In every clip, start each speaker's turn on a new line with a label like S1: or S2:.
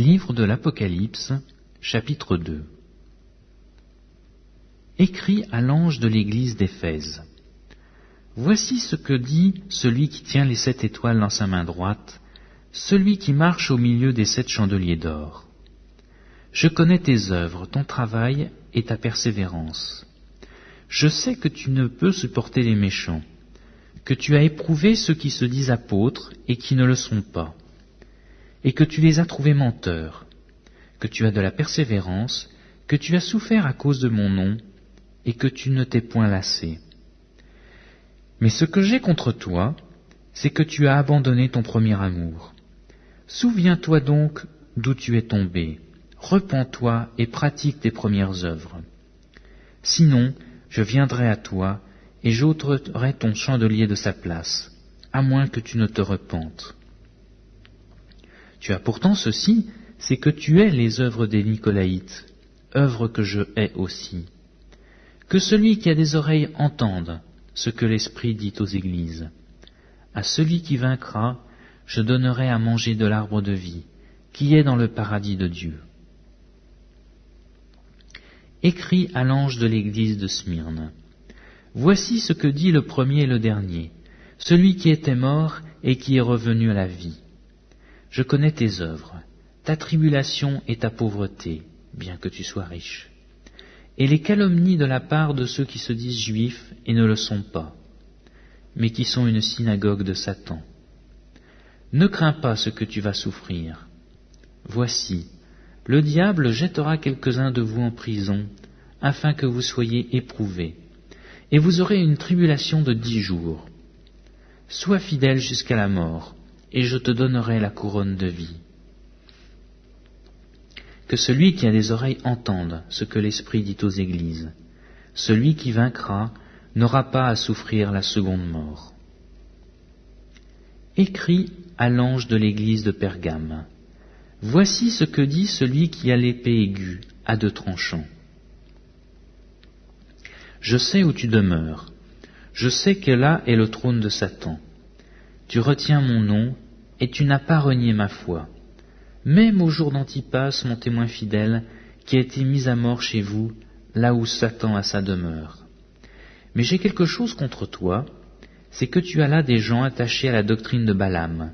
S1: Livre de l'Apocalypse, chapitre 2 Écrit à l'ange de l'église d'Éphèse. Voici ce que dit celui qui tient les sept étoiles dans sa main droite, celui qui marche au milieu des sept chandeliers d'or. Je connais tes œuvres, ton travail et ta persévérance. Je sais que tu ne peux supporter les méchants, que tu as éprouvé ceux qui se disent apôtres et qui ne le sont pas et que tu les as trouvés menteurs, que tu as de la persévérance, que tu as souffert à cause de mon nom, et que tu ne t'es point lassé. Mais ce que j'ai contre toi, c'est que tu as abandonné ton premier amour. Souviens-toi donc d'où tu es tombé, repens-toi et pratique tes premières œuvres. Sinon, je viendrai à toi, et j'ôterai ton chandelier de sa place, à moins que tu ne te repentes. Tu as pourtant ceci, c'est que tu es les œuvres des Nicolaïtes, œuvres que je hais aussi. Que celui qui a des oreilles entende ce que l'Esprit dit aux églises. À celui qui vaincra, je donnerai à manger de l'arbre de vie, qui est dans le paradis de Dieu. Écrit à l'ange de l'église de Smyrne. Voici ce que dit le premier et le dernier, celui qui était mort et qui est revenu à la vie. Je connais tes œuvres, ta tribulation et ta pauvreté, bien que tu sois riche, et les calomnies de la part de ceux qui se disent juifs et ne le sont pas, mais qui sont une synagogue de Satan. Ne crains pas ce que tu vas souffrir. Voici, le diable jettera quelques-uns de vous en prison, afin que vous soyez éprouvés, et vous aurez une tribulation de dix jours. Sois fidèle jusqu'à la mort, et je te donnerai la couronne de vie. Que celui qui a des oreilles entende ce que l'Esprit dit aux églises. Celui qui vaincra n'aura pas à souffrir la seconde mort. Écrit à l'ange de l'église de Pergame. Voici ce que dit celui qui a l'épée aiguë à deux tranchants. Je sais où tu demeures. Je sais que là est le trône de Satan tu retiens mon nom, et tu n'as pas renié ma foi. Même au jour d'Antipas, mon témoin fidèle, qui a été mis à mort chez vous, là où Satan a sa demeure. Mais j'ai quelque chose contre toi, c'est que tu as là des gens attachés à la doctrine de Balaam,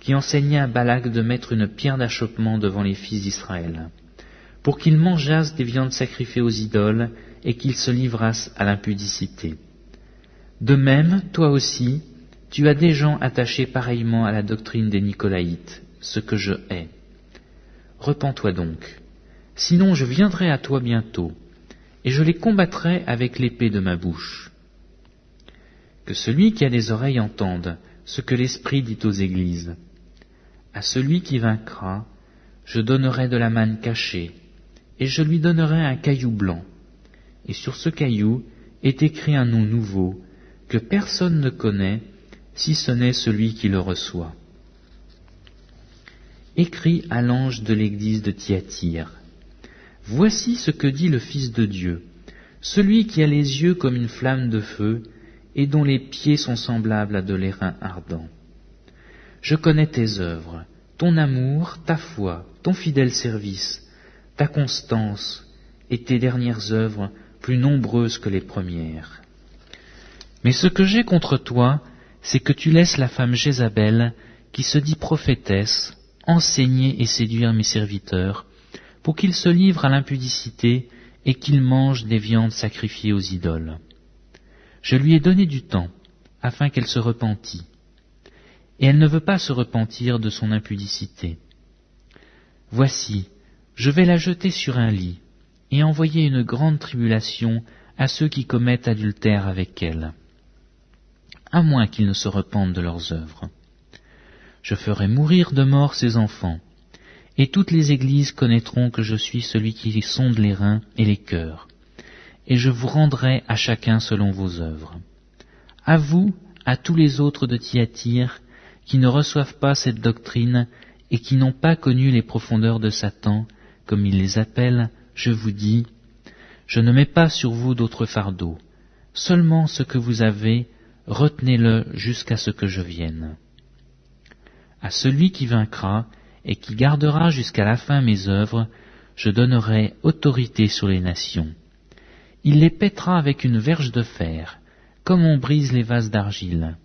S1: qui enseignait à Balak de mettre une pierre d'achoppement devant les fils d'Israël, pour qu'ils mangeassent des viandes sacrifiées aux idoles et qu'ils se livrassent à l'impudicité. De même, toi aussi, tu as des gens attachés pareillement à la doctrine des Nicolaïtes, ce que je hais. Repens-toi donc, sinon je viendrai à toi bientôt, et je les combattrai avec l'épée de ma bouche. Que celui qui a des oreilles entende ce que l'Esprit dit aux églises. À celui qui vaincra, je donnerai de la manne cachée, et je lui donnerai un caillou blanc, et sur ce caillou est écrit un nom nouveau, que personne ne connaît, si ce n'est celui qui le reçoit. Écrit à l'ange de l'église de Thyatire. Voici ce que dit le Fils de Dieu, celui qui a les yeux comme une flamme de feu et dont les pieds sont semblables à de l'airain ardent. Je connais tes œuvres, ton amour, ta foi, ton fidèle service, ta constance et tes dernières œuvres plus nombreuses que les premières. Mais ce que j'ai contre toi, c'est que tu laisses la femme Jézabel, qui se dit prophétesse, enseigner et séduire mes serviteurs, pour qu'ils se livrent à l'impudicité et qu'ils mangent des viandes sacrifiées aux idoles. Je lui ai donné du temps, afin qu'elle se repentît. Et elle ne veut pas se repentir de son impudicité. Voici, je vais la jeter sur un lit, et envoyer une grande tribulation à ceux qui commettent adultère avec elle à moins qu'ils ne se repentent de leurs œuvres. Je ferai mourir de mort ses enfants, et toutes les églises connaîtront que je suis celui qui sonde les reins et les cœurs, et je vous rendrai à chacun selon vos œuvres. À vous, à tous les autres de Thyatire, qui ne reçoivent pas cette doctrine et qui n'ont pas connu les profondeurs de Satan, comme il les appelle, je vous dis, je ne mets pas sur vous d'autres fardeaux, seulement ce que vous avez, retenez-le jusqu'à ce que je vienne. À celui qui vaincra, et qui gardera jusqu'à la fin mes œuvres, je donnerai autorité sur les nations. Il les pètera avec une verge de fer, comme on brise les vases d'argile.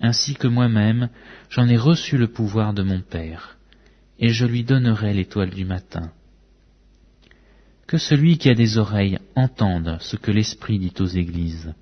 S1: Ainsi que moi-même, j'en ai reçu le pouvoir de mon Père, et je lui donnerai l'étoile du matin. Que celui qui a des oreilles entende ce que l'Esprit dit aux églises.